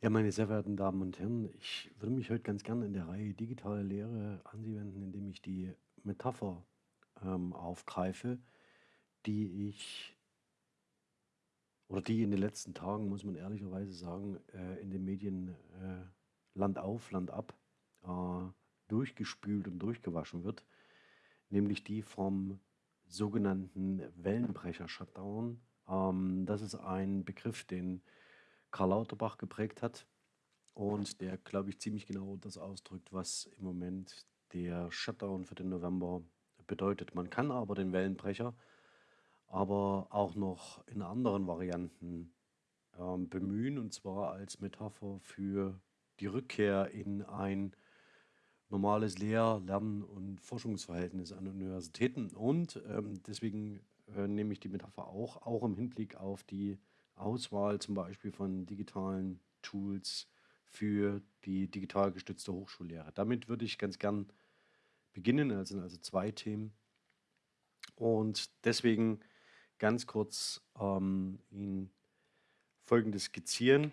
Ja, meine sehr verehrten Damen und Herren, ich würde mich heute ganz gerne in der Reihe Digitale Lehre an Sie wenden, indem ich die Metapher ähm, aufgreife, die ich oder die in den letzten Tagen, muss man ehrlicherweise sagen, äh, in den Medien äh, Land auf, Land ab äh, durchgespült und durchgewaschen wird, nämlich die vom sogenannten Wellenbrecher-Shutdown. Ähm, das ist ein Begriff, den Karl Lauterbach geprägt hat und der, glaube ich, ziemlich genau das ausdrückt, was im Moment der Shutdown für den November bedeutet. Man kann aber den Wellenbrecher aber auch noch in anderen Varianten ähm, bemühen, und zwar als Metapher für die Rückkehr in ein normales Lehr-, Lern- und Forschungsverhältnis an Universitäten. Und ähm, deswegen äh, nehme ich die Metapher auch, auch im Hinblick auf die Auswahl zum Beispiel von digitalen Tools für die digital gestützte Hochschullehre. Damit würde ich ganz gern beginnen, also, also zwei Themen. Und deswegen ganz kurz ähm, Ihnen Folgendes skizzieren.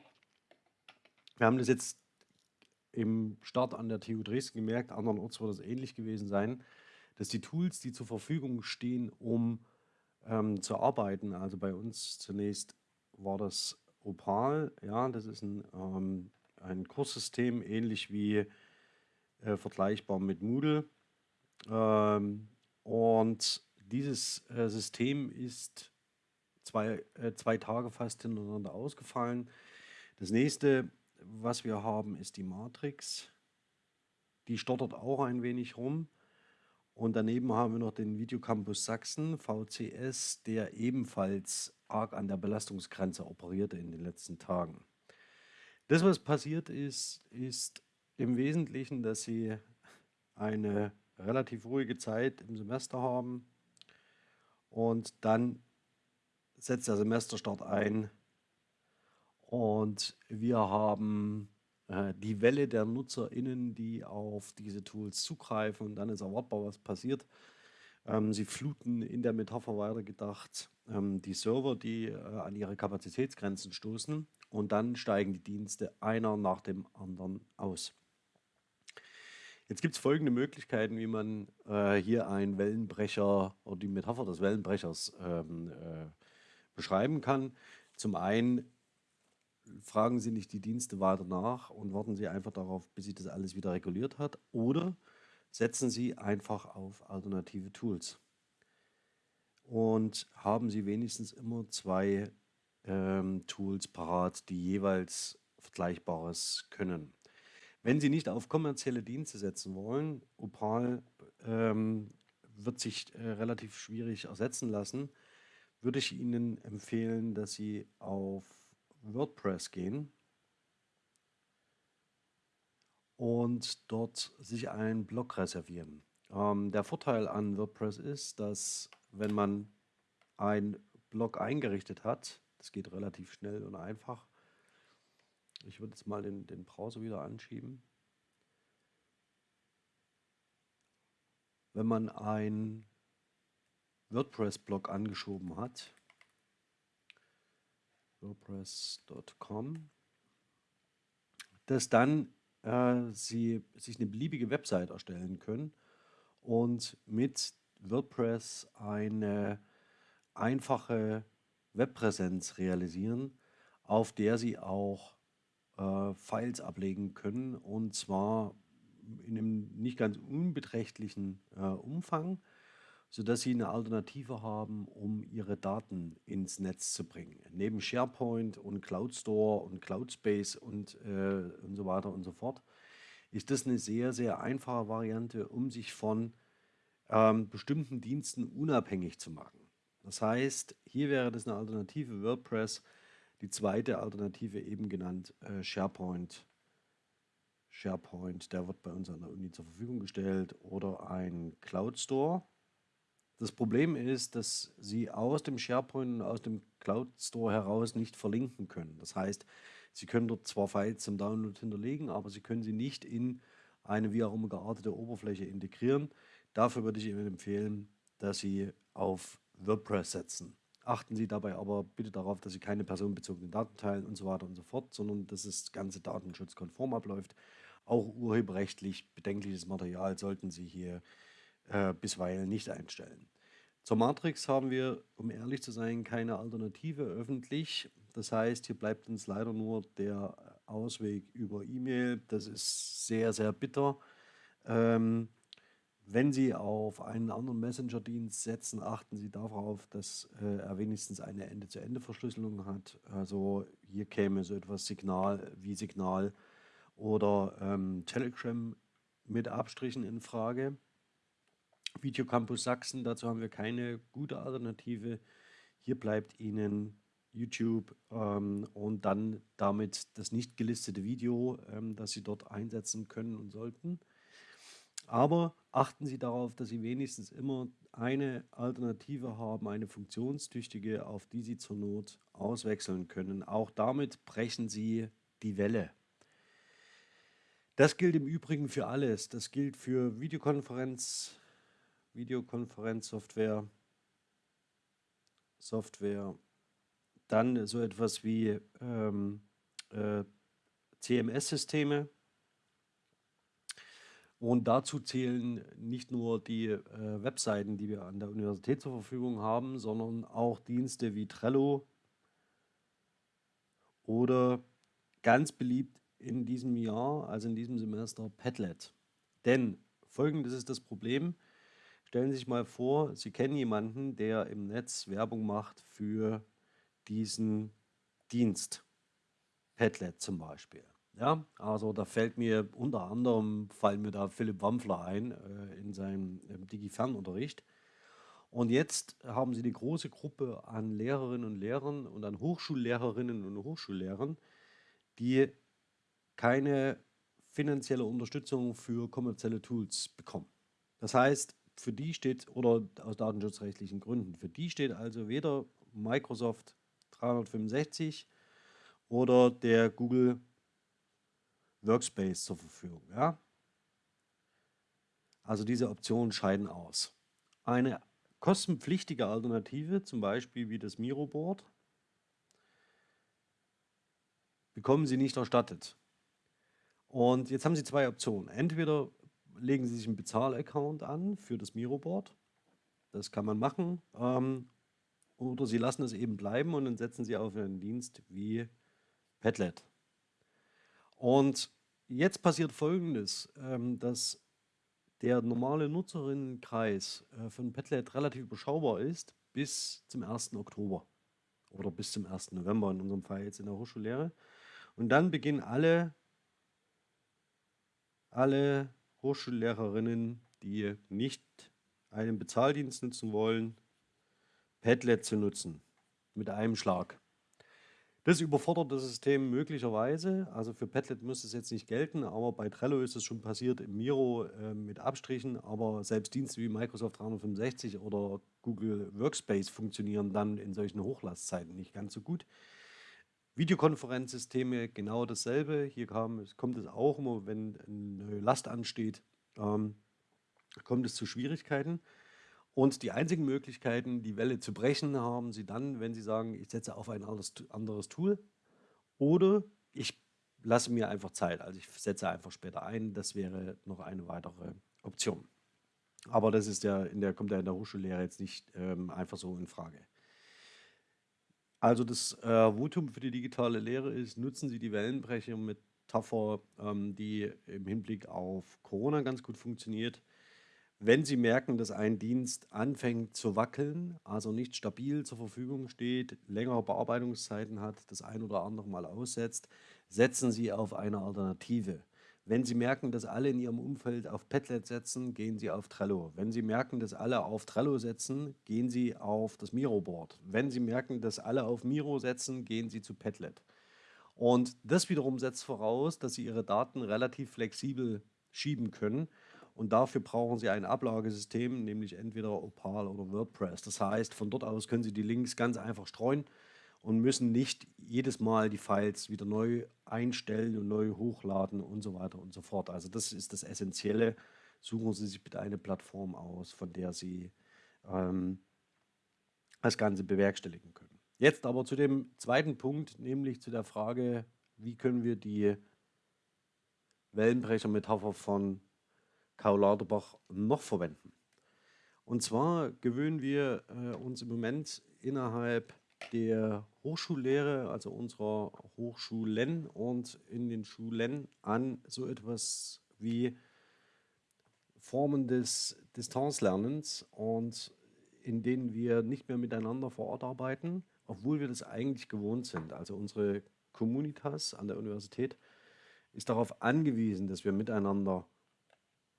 Wir haben das jetzt im Start an der TU Dresden gemerkt, andernorts wird das ähnlich gewesen sein, dass die Tools, die zur Verfügung stehen, um ähm, zu arbeiten, also bei uns zunächst war das Opal. Ja, das ist ein, ähm, ein Kurssystem, ähnlich wie äh, vergleichbar mit Moodle. Ähm, und dieses äh, System ist zwei, äh, zwei Tage fast hintereinander ausgefallen. Das nächste, was wir haben, ist die Matrix. Die stottert auch ein wenig rum. Und daneben haben wir noch den Videocampus Sachsen, VCS, der ebenfalls arg an der Belastungsgrenze operierte in den letzten Tagen. Das, was passiert ist, ist im Wesentlichen, dass sie eine relativ ruhige Zeit im Semester haben und dann setzt der Semesterstart ein und wir haben die Welle der NutzerInnen, die auf diese Tools zugreifen und dann ist erwartbar, was passiert. Ähm, sie fluten in der Metapher weitergedacht ähm, die Server, die äh, an ihre Kapazitätsgrenzen stoßen und dann steigen die Dienste einer nach dem anderen aus. Jetzt gibt es folgende Möglichkeiten, wie man äh, hier einen Wellenbrecher oder die Metapher des Wellenbrechers ähm, äh, beschreiben kann. Zum einen fragen Sie nicht die Dienste weiter nach und warten Sie einfach darauf, bis sich das alles wieder reguliert hat. Oder setzen Sie einfach auf alternative Tools und haben Sie wenigstens immer zwei ähm, Tools parat, die jeweils Vergleichbares können. Wenn Sie nicht auf kommerzielle Dienste setzen wollen, Opal ähm, wird sich äh, relativ schwierig ersetzen lassen, würde ich Ihnen empfehlen, dass Sie auf WordPress gehen und dort sich einen Blog reservieren. Ähm, der Vorteil an WordPress ist, dass wenn man einen Blog eingerichtet hat, das geht relativ schnell und einfach. Ich würde jetzt mal den, den Browser wieder anschieben. Wenn man einen WordPress-Blog angeschoben hat, wordpress.com, dass dann äh, Sie sich eine beliebige Website erstellen können und mit WordPress eine einfache Webpräsenz realisieren, auf der Sie auch äh, Files ablegen können und zwar in einem nicht ganz unbeträchtlichen äh, Umfang, sodass Sie eine Alternative haben, um Ihre Daten ins Netz zu bringen. Neben SharePoint und Cloud Store und Cloudspace und, äh, und so weiter und so fort ist das eine sehr, sehr einfache Variante, um sich von ähm, bestimmten Diensten unabhängig zu machen. Das heißt, hier wäre das eine Alternative WordPress, die zweite Alternative eben genannt äh, SharePoint. SharePoint, der wird bei uns an der Uni zur Verfügung gestellt oder ein Cloud Store. Das Problem ist, dass Sie aus dem SharePoint und aus dem Cloud Store heraus nicht verlinken können. Das heißt, Sie können dort zwar Files zum Download hinterlegen, aber Sie können sie nicht in eine wie auch immer geartete Oberfläche integrieren. Dafür würde ich Ihnen empfehlen, dass Sie auf WordPress setzen. Achten Sie dabei aber bitte darauf, dass Sie keine personenbezogenen Daten teilen und so weiter und so fort, sondern dass das ganze datenschutzkonform abläuft. Auch urheberrechtlich bedenkliches Material sollten Sie hier äh, bisweilen nicht einstellen. Zur Matrix haben wir, um ehrlich zu sein, keine Alternative öffentlich. Das heißt, hier bleibt uns leider nur der Ausweg über E-Mail. Das ist sehr, sehr bitter. Ähm, wenn Sie auf einen anderen Messenger-Dienst setzen, achten Sie darauf, dass äh, er wenigstens eine Ende-zu-Ende-Verschlüsselung hat. Also hier käme so etwas Signal wie Signal oder ähm, Telegram mit Abstrichen in Frage. Videocampus Sachsen, dazu haben wir keine gute Alternative. Hier bleibt Ihnen YouTube ähm, und dann damit das nicht gelistete Video, ähm, das Sie dort einsetzen können und sollten. Aber achten Sie darauf, dass Sie wenigstens immer eine Alternative haben, eine funktionstüchtige, auf die Sie zur Not auswechseln können. Auch damit brechen Sie die Welle. Das gilt im Übrigen für alles. Das gilt für Videokonferenz, Videokonferenzsoftware, Software, dann so etwas wie ähm, äh, CMS-Systeme, und dazu zählen nicht nur die äh, Webseiten, die wir an der Universität zur Verfügung haben, sondern auch Dienste wie Trello oder ganz beliebt in diesem Jahr, also in diesem Semester, Padlet. Denn folgendes ist das Problem. Stellen Sie sich mal vor, Sie kennen jemanden, der im Netz Werbung macht für diesen Dienst. Padlet zum Beispiel. Ja, also da fällt mir unter anderem, fallen mir da Philipp Wampfler ein äh, in seinem ähm, Digi-Fernunterricht. Und jetzt haben sie die große Gruppe an Lehrerinnen und Lehrern und an Hochschullehrerinnen und Hochschullehrern, die keine finanzielle Unterstützung für kommerzielle Tools bekommen. Das heißt, für die steht, oder aus datenschutzrechtlichen Gründen, für die steht also weder Microsoft 365 oder der Google Workspace zur Verfügung. Ja? Also diese Optionen scheiden aus. Eine kostenpflichtige Alternative, zum Beispiel wie das Miro-Board, bekommen Sie nicht erstattet. Und jetzt haben Sie zwei Optionen. Entweder legen Sie sich einen Bezahlaccount an für das Miro-Board. Das kann man machen. Ähm, oder Sie lassen es eben bleiben und dann setzen Sie auf einen Dienst wie Padlet. Und jetzt passiert Folgendes, ähm, dass der normale Nutzerinnenkreis äh, von Padlet relativ überschaubar ist bis zum 1. Oktober oder bis zum 1. November in unserem Fall jetzt in der Hochschullehre. Und dann beginnen alle, alle Hochschullehrerinnen, die nicht einen Bezahldienst nutzen wollen, Padlet zu nutzen mit einem Schlag. Das überfordert das System möglicherweise. Also für Padlet müsste es jetzt nicht gelten, aber bei Trello ist es schon passiert, im Miro äh, mit Abstrichen. Aber selbst Dienste wie Microsoft 365 oder Google Workspace funktionieren dann in solchen Hochlastzeiten nicht ganz so gut. Videokonferenzsysteme genau dasselbe. Hier kam, kommt es auch immer, wenn eine Last ansteht, ähm, kommt es zu Schwierigkeiten. Und die einzigen Möglichkeiten, die Welle zu brechen, haben Sie dann, wenn Sie sagen, ich setze auf ein anderes Tool oder ich lasse mir einfach Zeit, also ich setze einfach später ein. Das wäre noch eine weitere Option. Aber das ist ja in der, kommt ja in der Hochschullehre jetzt nicht ähm, einfach so in Frage. Also das äh, Votum für die digitale Lehre ist, nutzen Sie die Wellenbrecher mit Metapher, ähm, die im Hinblick auf Corona ganz gut funktioniert. Wenn Sie merken, dass ein Dienst anfängt zu wackeln, also nicht stabil zur Verfügung steht, längere Bearbeitungszeiten hat, das ein oder andere Mal aussetzt, setzen Sie auf eine Alternative. Wenn Sie merken, dass alle in Ihrem Umfeld auf Padlet setzen, gehen Sie auf Trello. Wenn Sie merken, dass alle auf Trello setzen, gehen Sie auf das Miro-Board. Wenn Sie merken, dass alle auf Miro setzen, gehen Sie zu Padlet. Und das wiederum setzt voraus, dass Sie Ihre Daten relativ flexibel schieben können und dafür brauchen Sie ein Ablagesystem, nämlich entweder Opal oder WordPress. Das heißt, von dort aus können Sie die Links ganz einfach streuen und müssen nicht jedes Mal die Files wieder neu einstellen und neu hochladen und so weiter und so fort. Also das ist das Essentielle. Suchen Sie sich bitte eine Plattform aus, von der Sie ähm, das Ganze bewerkstelligen können. Jetzt aber zu dem zweiten Punkt, nämlich zu der Frage, wie können wir die Wellenbrecher-Metapher von Karl Lauterbach noch verwenden. Und zwar gewöhnen wir äh, uns im Moment innerhalb der Hochschullehre, also unserer Hochschulen und in den Schulen an so etwas wie Formen des Distanzlernens und in denen wir nicht mehr miteinander vor Ort arbeiten, obwohl wir das eigentlich gewohnt sind. Also unsere Communitas an der Universität ist darauf angewiesen, dass wir miteinander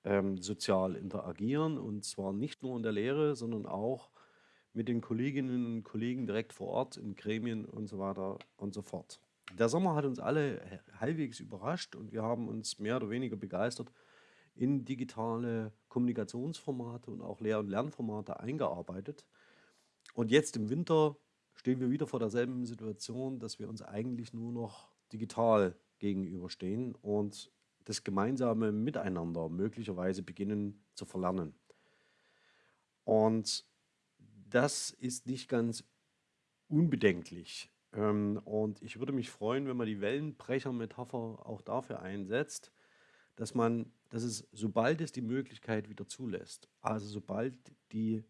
ähm, sozial interagieren und zwar nicht nur in der Lehre, sondern auch mit den Kolleginnen und Kollegen direkt vor Ort in Gremien und so weiter und so fort. Der Sommer hat uns alle halbwegs überrascht und wir haben uns mehr oder weniger begeistert in digitale Kommunikationsformate und auch Lehr- und Lernformate eingearbeitet. Und jetzt im Winter stehen wir wieder vor derselben Situation, dass wir uns eigentlich nur noch digital gegenüberstehen und das gemeinsame Miteinander möglicherweise beginnen zu verlernen. Und das ist nicht ganz unbedenklich. Ähm, und ich würde mich freuen, wenn man die Wellenbrecher-Metapher auch dafür einsetzt, dass man, dass es, sobald es die Möglichkeit wieder zulässt, also sobald die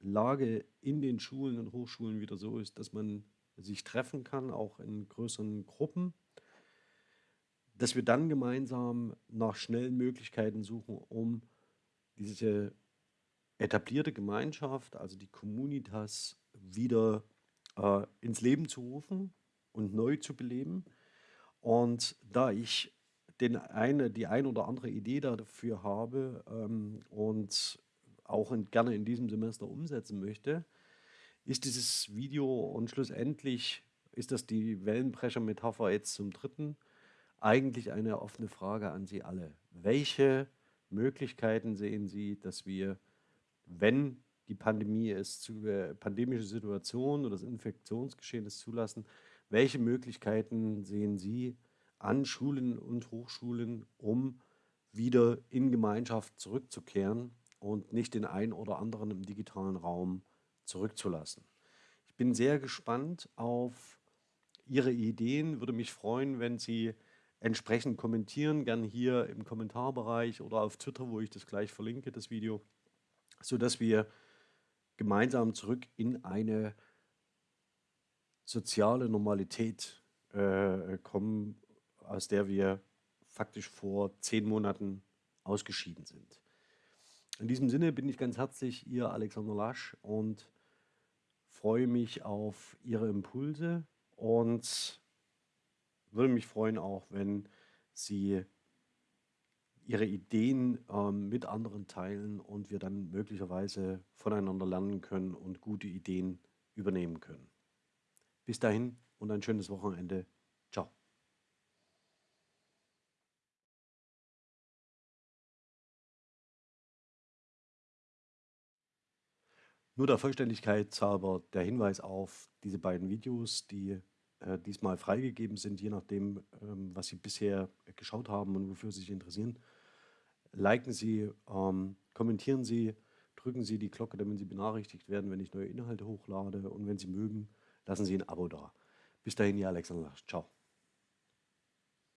Lage in den Schulen und Hochschulen wieder so ist, dass man sich treffen kann, auch in größeren Gruppen, dass wir dann gemeinsam nach schnellen Möglichkeiten suchen, um diese etablierte Gemeinschaft, also die Communitas, wieder äh, ins Leben zu rufen und neu zu beleben. Und da ich den eine, die ein oder andere Idee dafür habe ähm, und auch in, gerne in diesem Semester umsetzen möchte, ist dieses Video und schlussendlich ist das die Wellenbrecher-Metapher jetzt zum dritten eigentlich eine offene Frage an Sie alle. Welche Möglichkeiten sehen Sie, dass wir, wenn die Pandemie es zu, äh, pandemische Situation oder das Infektionsgeschehen es zulassen, welche Möglichkeiten sehen Sie an Schulen und Hochschulen, um wieder in Gemeinschaft zurückzukehren und nicht den einen oder anderen im digitalen Raum zurückzulassen? Ich bin sehr gespannt auf Ihre Ideen, würde mich freuen, wenn Sie entsprechend kommentieren, gern hier im Kommentarbereich oder auf Twitter, wo ich das gleich verlinke, das Video, sodass wir gemeinsam zurück in eine soziale Normalität äh, kommen, aus der wir faktisch vor zehn Monaten ausgeschieden sind. In diesem Sinne bin ich ganz herzlich Ihr Alexander Lasch und freue mich auf Ihre Impulse und würde mich freuen auch, wenn Sie Ihre Ideen ähm, mit anderen teilen und wir dann möglicherweise voneinander lernen können und gute Ideen übernehmen können. Bis dahin und ein schönes Wochenende. Ciao. Nur der Vollständigkeit halber der Hinweis auf diese beiden Videos, die äh, diesmal freigegeben sind, je nachdem, ähm, was Sie bisher geschaut haben und wofür Sie sich interessieren. Liken Sie, ähm, kommentieren Sie, drücken Sie die Glocke, damit Sie benachrichtigt werden, wenn ich neue Inhalte hochlade und wenn Sie mögen, lassen Sie ein Abo da. Bis dahin, Ihr Alexander. Ciao.